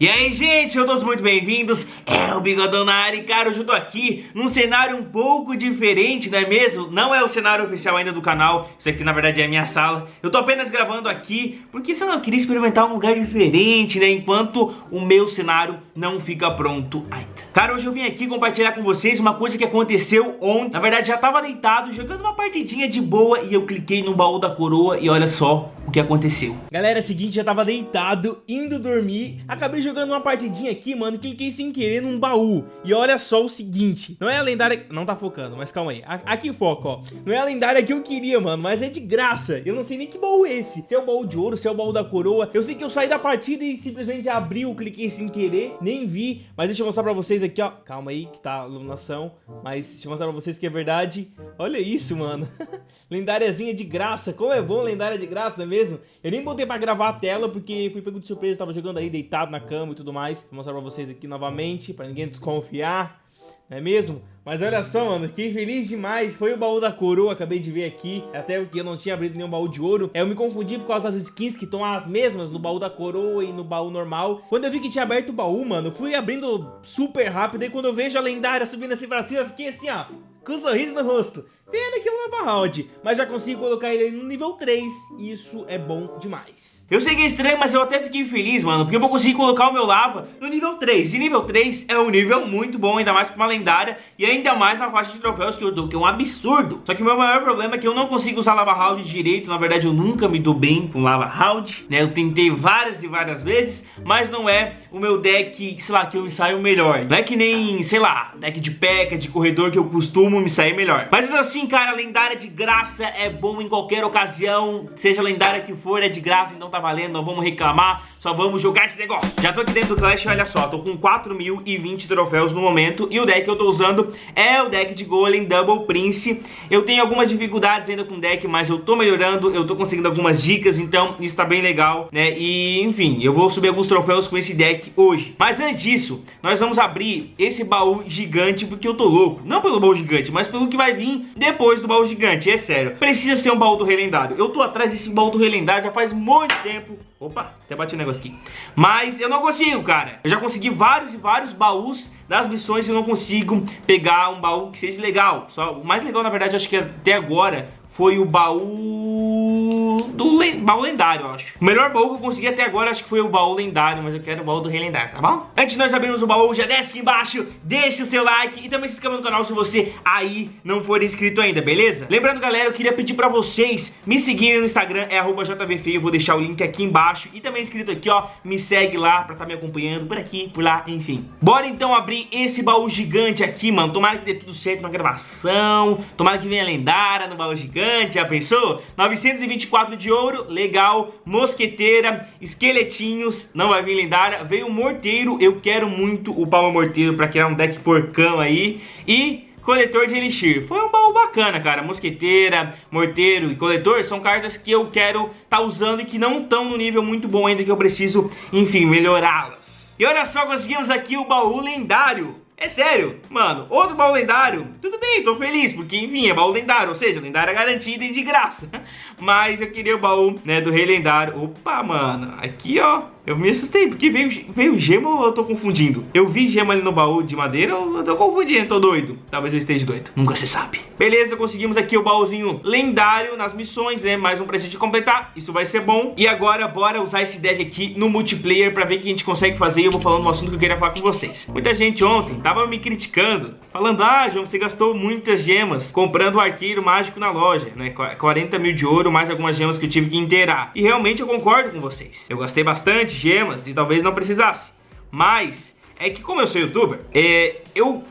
E aí, gente, eu todos muito bem-vindos, é o Bigodão na área e, cara, hoje eu tô aqui num cenário um pouco diferente, não é mesmo? Não é o cenário oficial ainda do canal, isso aqui na verdade é a minha sala. Eu tô apenas gravando aqui, porque sei lá, eu queria experimentar um lugar diferente, né, enquanto o meu cenário não fica pronto ainda. Cara, hoje eu vim aqui compartilhar com vocês uma coisa que aconteceu ontem. Na verdade já tava deitado, jogando uma partidinha de boa e eu cliquei no baú da coroa e olha só o que aconteceu Galera, é o seguinte, já tava deitado, indo dormir, acabei jogando uma partidinha aqui, mano, cliquei sem querer num baú. E olha só o seguinte, não é a lendária... Não tá focando, mas calma aí. Aqui foca, ó. Não é a lendária que eu queria, mano, mas é de graça. Eu não sei nem que baú é esse. Se é o baú de ouro, se é o baú da coroa. Eu sei que eu saí da partida e simplesmente abriu, cliquei sem querer, nem vi. Mas deixa eu mostrar pra vocês aqui, ó. Calma aí, que tá a iluminação. Mas deixa eu mostrar pra vocês que é verdade. Olha isso, mano. Lendáriazinha de graça. Como é bom lendária de graça, não é mesmo? Eu nem botei pra gravar a tela porque fui pego de surpresa. Tava jogando aí deitado na cama e tudo mais. Vou mostrar pra vocês aqui novamente, pra ninguém desconfiar. Não é mesmo? Mas olha só, mano, fiquei feliz demais. Foi o baú da coroa, acabei de ver aqui. Até porque eu não tinha abrido nenhum baú de ouro. É, eu me confundi por causa das skins que estão as mesmas no baú da coroa e no baú normal. Quando eu vi que tinha aberto o baú, mano, fui abrindo super rápido. E quando eu vejo a lendária subindo assim pra cima, eu fiquei assim, ó, com um sorriso no rosto. Pena que é um lava round, mas já consigo colocar ele no nível 3. E isso é bom demais. Eu sei que é estranho, mas eu até fiquei feliz, mano, porque eu vou conseguir colocar o meu lava no nível 3. E nível 3 é um nível muito bom, ainda mais com uma lendária e ainda mais na faixa de troféus que eu dou, que é um absurdo. Só que o meu maior problema é que eu não consigo usar lava round direito, na verdade eu nunca me dou bem com lava round, né? Eu tentei várias e várias vezes, mas não é o meu deck, sei lá, que eu me saio melhor. Não é que nem, sei lá, deck de peca, de corredor que eu costumo me sair melhor. Mas assim, cara, lendária de graça é bom em qualquer ocasião, seja lendária que for, é de graça, então tá valendo, não vamos reclamar, só vamos jogar esse negócio. Já tô aqui dentro do Clash, olha só, tô com 4.020 troféus no momento e o deck que eu tô usando é o deck de Golem Double Prince. Eu tenho algumas dificuldades ainda com o deck, mas eu tô melhorando, eu tô conseguindo algumas dicas, então isso tá bem legal, né? E, enfim, eu vou subir alguns troféus com esse deck hoje. Mas antes disso, nós vamos abrir esse baú gigante porque eu tô louco. Não pelo baú gigante, mas pelo que vai vir depois do baú gigante, é sério. Precisa ser um baú do relendário. Eu tô atrás desse baú do relendário já faz muito tempo. Opa, até bati um negócio aqui. Mas eu não consigo, cara. Eu já consegui vários e vários baús das missões e eu não consigo pegar um baú que seja legal. Só, o mais legal, na verdade, acho que até agora foi o baú do baú lendário, eu acho. O melhor baú que eu consegui até agora acho que foi o baú lendário, mas eu quero o baú do rei lendário, tá bom? Antes de nós abrirmos o baú, já desce aqui embaixo, deixa o seu like e também se inscreva no canal se você aí não for inscrito ainda, beleza? Lembrando, galera, eu queria pedir pra vocês me seguirem no Instagram, é jvfeio, vou deixar o link aqui embaixo e também escrito aqui, ó, me segue lá pra estar tá me acompanhando por aqui, por lá, enfim. Bora então abrir esse baú gigante aqui, mano, tomara que dê tudo certo na gravação, tomara que venha lendária no baú gigante, já pensou? 924 de de ouro, legal, mosqueteira, esqueletinhos, não vai vir lendária, veio morteiro, eu quero muito o palma morteiro pra criar um deck porcão aí, e coletor de elixir. Foi um baú bacana, cara. Mosqueteira, morteiro e coletor são cartas que eu quero tá usando e que não estão no nível muito bom ainda, que eu preciso, enfim, melhorá-las. E olha só, conseguimos aqui o baú lendário. É sério, mano, outro baú lendário, tudo bem, tô feliz, porque enfim, é baú lendário, ou seja, lendária garantida e de graça. Mas eu queria o baú, né, do rei lendário. Opa, mano, aqui ó, eu me assustei, porque veio, veio gema ou eu tô confundindo? Eu vi gema ali no baú de madeira ou eu tô confundindo, tô doido? Talvez eu esteja doido, nunca se sabe. Beleza, conseguimos aqui o baúzinho lendário nas missões, né? Mais um pra gente completar, isso vai ser bom. E agora, bora usar esse deck aqui no multiplayer pra ver o que a gente consegue fazer e eu vou falando um assunto que eu queria falar com vocês. Muita gente ontem tava me criticando, falando, ah, João, você gastou muitas gemas comprando o arqueiro mágico na loja, né? 40 mil de ouro, mais algumas gemas que eu tive que inteirar. E realmente eu concordo com vocês. Eu gastei bastante gemas e talvez não precisasse. Mas é que como eu sou youtuber, é, eu,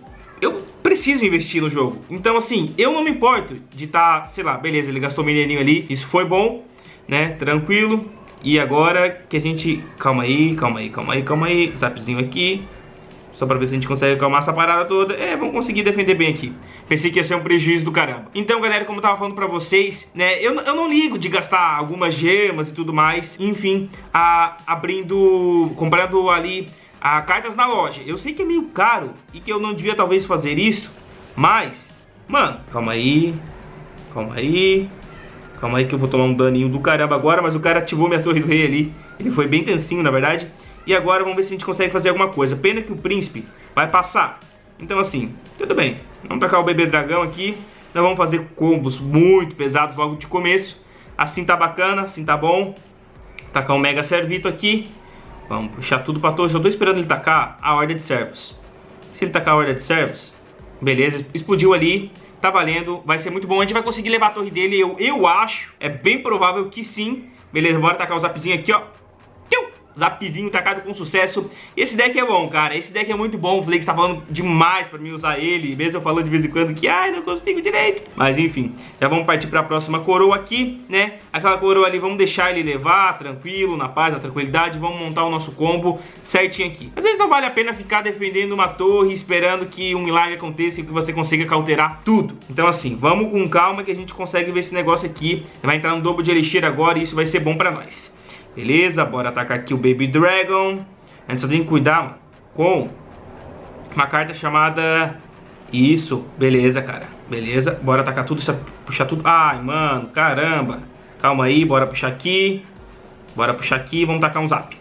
eu preciso investir no jogo. Então assim, eu não me importo de estar, tá, sei lá, beleza, ele gastou mineirinho ali, isso foi bom, né, tranquilo. E agora que a gente... Calma aí, calma aí, calma aí, calma aí. Zapzinho aqui. Só pra ver se a gente consegue acalmar essa parada toda. É, vamos conseguir defender bem aqui. Pensei que ia ser um prejuízo do caramba. Então, galera, como eu tava falando pra vocês, né, eu, eu não ligo de gastar algumas gemas e tudo mais. Enfim, a, abrindo, comprando ali a, cartas na loja. Eu sei que é meio caro e que eu não devia talvez fazer isso, mas, mano, calma aí, calma aí. Calma aí que eu vou tomar um daninho do caramba agora, mas o cara ativou minha torre do rei ali. Ele foi bem tensinho, na verdade. E agora vamos ver se a gente consegue fazer alguma coisa. Pena que o príncipe vai passar. Então assim, tudo bem. Vamos tacar o bebê dragão aqui. Nós vamos fazer combos muito pesados logo de começo. Assim tá bacana, assim tá bom. Tacar um mega servito aqui. Vamos puxar tudo pra torre. Só tô esperando ele tacar a ordem de servos. Se ele tacar a ordem de servos, beleza, explodiu ali. Tá valendo, vai ser muito bom. A gente vai conseguir levar a torre dele, eu, eu acho. É bem provável que sim. Beleza, bora tacar o zapzinho aqui, ó. Zapzinho tacado com sucesso. Esse deck é bom, cara. Esse deck é muito bom. O Flake tá falando demais pra mim usar ele. Mesmo eu falando de vez em quando que, ai, não consigo direito. Mas enfim, já vamos partir pra próxima coroa aqui, né? Aquela coroa ali, vamos deixar ele levar, tranquilo, na paz, na tranquilidade. Vamos montar o nosso combo certinho aqui. Às vezes não vale a pena ficar defendendo uma torre, esperando que um milagre aconteça e que você consiga cauterar tudo. Então assim, vamos com calma que a gente consegue ver esse negócio aqui. Vai entrar no dobro de elixir agora e isso vai ser bom pra nós. Beleza, bora atacar aqui o Baby Dragon. A gente só tem que cuidar com uma carta chamada... Isso, beleza, cara. Beleza, bora atacar tudo, puxar tudo. Ai, mano, caramba. Calma aí, bora puxar aqui. Bora puxar aqui, vamos tacar um zap.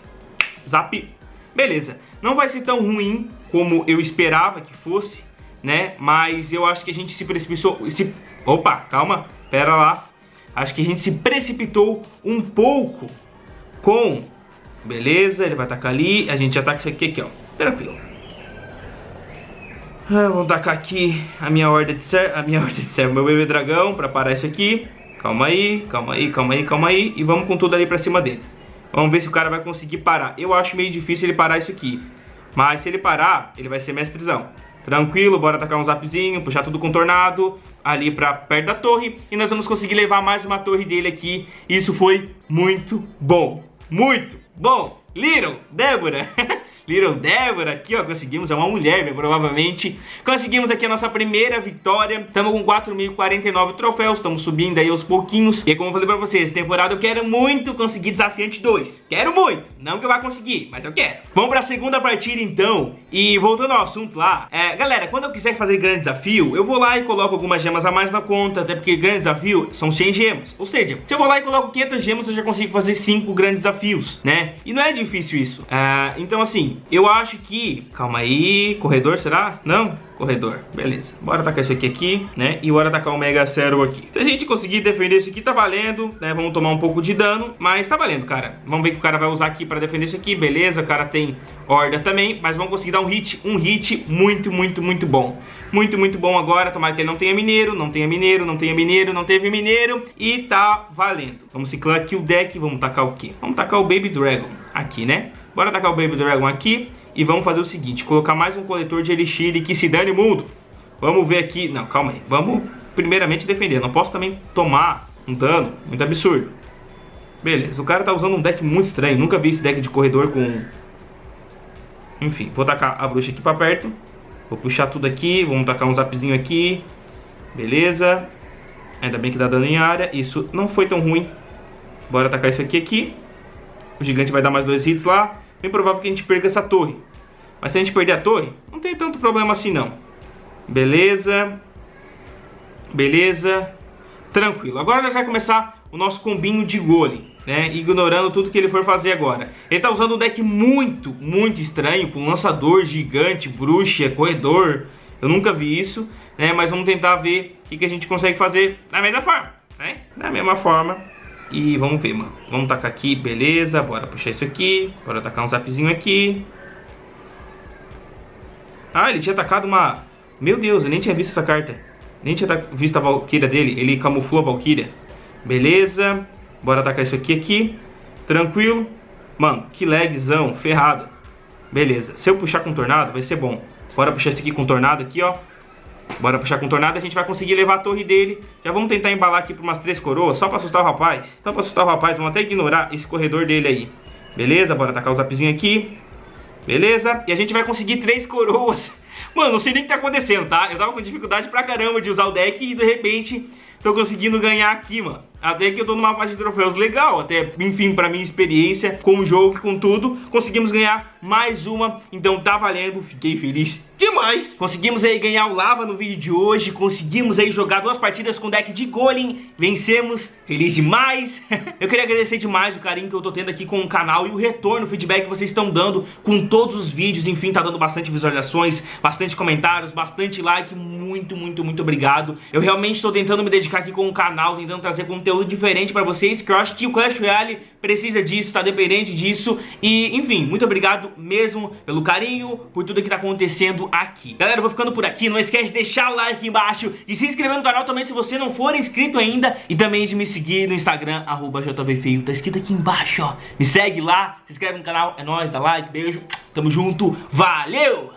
Zap. Beleza, não vai ser tão ruim como eu esperava que fosse, né? Mas eu acho que a gente se precipitou... Se... Opa, calma, pera lá. Acho que a gente se precipitou um pouco com. Beleza, ele vai atacar ali. A gente ataca isso aqui, aqui ó. Tranquilo. Ah, vamos tacar aqui a minha ordem de servo. A minha ordem de servo, meu bebê dragão, pra parar isso aqui. Calma aí, calma aí, calma aí, calma aí. E vamos com tudo ali pra cima dele. Vamos ver se o cara vai conseguir parar. Eu acho meio difícil ele parar isso aqui. Mas se ele parar, ele vai ser mestrezão. Tranquilo, bora atacar um zapzinho, puxar tudo contornado ali pra perto da torre. E nós vamos conseguir levar mais uma torre dele aqui. Isso foi muito bom muito bom. Little Débora, Little Débora, aqui ó, conseguimos, é uma mulher, né, provavelmente. Conseguimos aqui a nossa primeira vitória. Estamos com 4.049 troféus, estamos subindo aí aos pouquinhos. E como eu falei pra vocês, temporada eu quero muito conseguir Desafiante 2. Quero muito, não que eu vá conseguir, mas eu quero. Vamos pra segunda partida então. E voltando ao assunto lá, é, galera, quando eu quiser fazer grande desafio, eu vou lá e coloco algumas gemas a mais na conta, até porque grande desafio são 100 gemas. Ou seja, se eu vou lá e coloco 500 gemas, eu já consigo fazer 5 grandes desafios, né? E não é difícil isso. Uh, então assim, eu acho que... Calma aí, corredor será? Não? Corredor, beleza. Bora atacar isso aqui aqui, né? E bora atacar o Mega Cero aqui. Se a gente conseguir defender isso aqui, tá valendo, né? Vamos tomar um pouco de dano, mas tá valendo, cara. Vamos ver o que o cara vai usar aqui pra defender isso aqui, beleza. O cara tem horda também, mas vamos conseguir dar um hit, um hit muito, muito, muito bom. Muito, muito bom agora. Tomara que ele não tenha mineiro, não tenha mineiro, não tenha mineiro, não teve mineiro. E tá valendo. Vamos ciclar aqui o deck, vamos tacar o quê? Vamos tacar o Baby Dragon aqui, né? Bora tacar o Baby Dragon aqui e vamos fazer o seguinte, colocar mais um coletor de Elixir que se dane mundo. Vamos ver aqui, não, calma aí, vamos primeiramente defender, não posso também tomar um dano muito absurdo. Beleza, o cara tá usando um deck muito estranho, nunca vi esse deck de corredor com... Enfim, vou tacar a bruxa aqui pra perto, vou puxar tudo aqui, vamos tacar um zapzinho aqui, beleza. Ainda bem que dá dano em área, isso não foi tão ruim. Bora atacar isso aqui aqui. O gigante vai dar mais dois hits lá. Bem provável que a gente perca essa torre. Mas se a gente perder a torre, não tem tanto problema assim não. Beleza. Beleza. Tranquilo. Agora nós vamos começar o nosso combinho de gole, né? Ignorando tudo que ele for fazer agora. Ele tá usando um deck muito, muito estranho, com lançador, gigante, bruxa, corredor. Eu nunca vi isso, né? Mas vamos tentar ver o que, que a gente consegue fazer da mesma forma, né? Da mesma forma. E vamos ver, mano. Vamos tacar aqui, beleza. Bora puxar isso aqui. Bora tacar um zapzinho aqui. Ah, ele tinha atacado uma... Meu Deus, eu nem tinha visto essa carta. Nem tinha visto a Valkyria dele. Ele camuflou a Valkyria. Beleza. Bora atacar isso aqui, aqui. Tranquilo. Mano, que lagzão, ferrado. Beleza. Se eu puxar com tornado, vai ser bom. Bora puxar isso aqui com tornado aqui, ó. Bora puxar com tornado, a gente vai conseguir levar a torre dele. Já vamos tentar embalar aqui por umas três coroas, só pra assustar o rapaz. Só pra assustar o rapaz, vamos até ignorar esse corredor dele aí. Beleza, bora tacar o zapzinho aqui. Beleza, e a gente vai conseguir três coroas. Mano, não sei nem o que tá acontecendo, tá? Eu tava com dificuldade pra caramba de usar o deck e de repente tô conseguindo ganhar aqui, mano. Até que eu tô numa faixa de troféus legal, até, enfim, pra minha experiência com o jogo e com tudo, conseguimos ganhar mais uma, então tá valendo, fiquei feliz demais. Conseguimos aí ganhar o Lava no vídeo de hoje, conseguimos aí jogar duas partidas com deck de Golem, vencemos, feliz demais. eu queria agradecer demais o carinho que eu tô tendo aqui com o canal e o retorno, o feedback que vocês estão dando com todos os vídeos, enfim, tá dando bastante visualizações, bastante comentários, bastante like, muito, muito, muito obrigado. Eu realmente tô tentando me dedicar aqui com o canal, tentando trazer conteúdo diferente pra vocês, que eu acho que o Clash Royale precisa disso, tá dependente disso, e enfim, muito obrigado mesmo pelo carinho, por tudo que tá acontecendo aqui. Galera, eu vou ficando por aqui. Não esquece de deixar o like embaixo, de se inscrever no canal também se você não for inscrito ainda e também de me seguir no Instagram, arroba JVFeio. Tá escrito aqui embaixo, ó. Me segue lá, se inscreve no canal. É nóis, dá like, beijo. Tamo junto. Valeu!